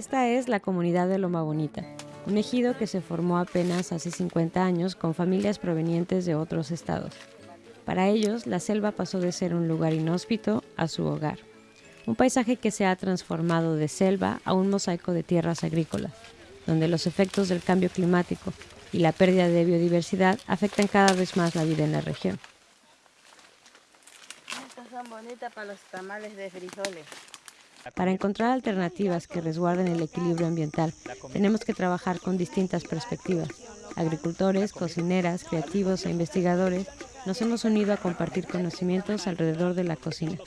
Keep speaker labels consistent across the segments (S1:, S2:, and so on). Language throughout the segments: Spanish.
S1: Esta es la comunidad de Loma Bonita, un ejido que se formó apenas hace 50 años con familias provenientes de otros estados. Para ellos, la selva pasó de ser un lugar inhóspito a su hogar, un paisaje que se ha transformado de selva a un mosaico de tierras agrícolas, donde los efectos del cambio climático y la pérdida de biodiversidad afectan cada vez más la vida en la región.
S2: Estas son bonitas para los tamales de frijoles.
S1: Para encontrar alternativas que resguarden el equilibrio ambiental, tenemos que trabajar con distintas perspectivas. Agricultores, cocineras, creativos e investigadores nos hemos unido a compartir conocimientos alrededor de la cocina.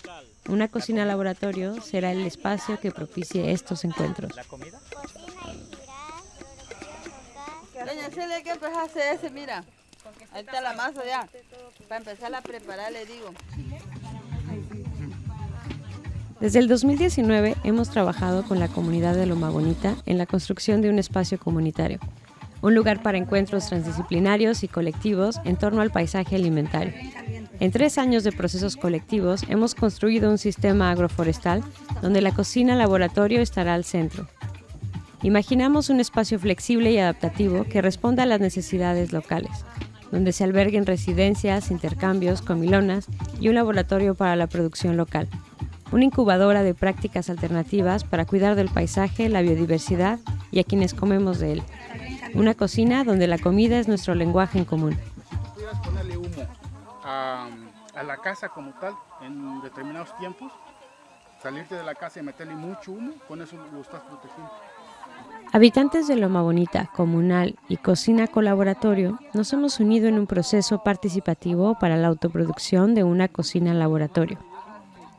S1: Una cocina laboratorio será el espacio que propicie estos encuentros.
S2: Doña Celia, ¿qué pues hace ese? Mira, ahí está la masa ya. Para empezar a preparar, le digo.
S1: Desde el 2019 hemos trabajado con la comunidad de Loma Bonita en la construcción de un espacio comunitario, un lugar para encuentros transdisciplinarios y colectivos en torno al paisaje alimentario. En tres años de procesos colectivos hemos construido un sistema agroforestal donde la cocina laboratorio estará al centro, Imaginamos un espacio flexible y adaptativo que responda a las necesidades locales, donde se alberguen residencias, intercambios, comilonas y un laboratorio para la producción local. Una incubadora de prácticas alternativas para cuidar del paisaje, la biodiversidad y a quienes comemos de él. Una cocina donde la comida es nuestro lenguaje en común.
S3: Pudieras ponerle humo a, a la casa como tal en determinados tiempos, salirte de la casa y meterle mucho humo, con eso lo estás protegiendo.
S1: Habitantes de Loma Bonita, Comunal y Cocina Colaboratorio nos hemos unido en un proceso participativo para la autoproducción de una cocina laboratorio.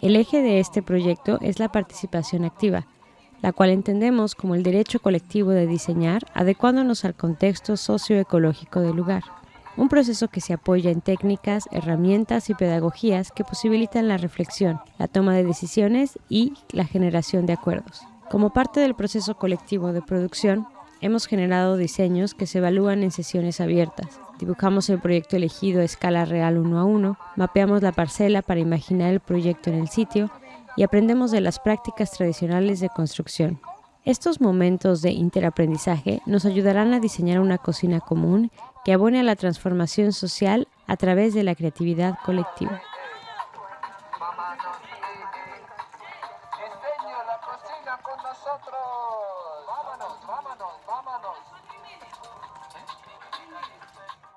S1: El eje de este proyecto es la participación activa, la cual entendemos como el derecho colectivo de diseñar adecuándonos al contexto socioecológico del lugar. Un proceso que se apoya en técnicas, herramientas y pedagogías que posibilitan la reflexión, la toma de decisiones y la generación de acuerdos. Como parte del proceso colectivo de producción, Hemos generado diseños que se evalúan en sesiones abiertas. Dibujamos el proyecto elegido a escala real uno a uno, mapeamos la parcela para imaginar el proyecto en el sitio y aprendemos de las prácticas tradicionales de construcción. Estos momentos de interaprendizaje nos ayudarán a diseñar una cocina común que abone a la transformación social a través de la creatividad colectiva. Vámonos, vámonos, vámonos.